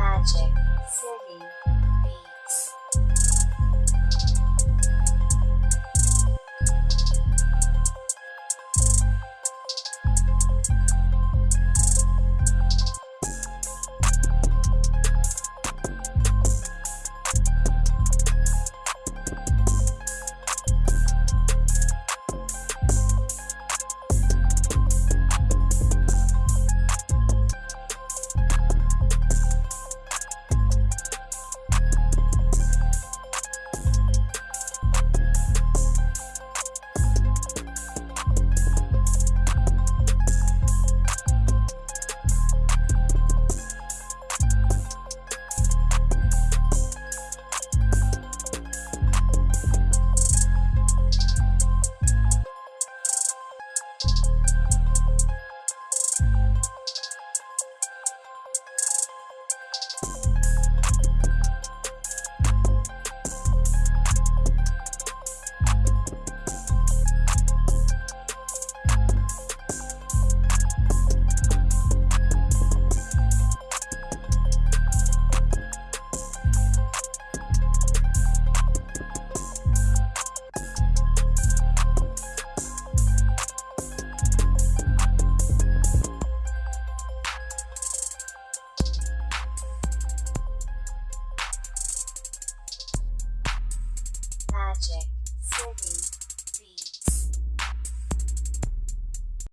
Magic City magic, singing,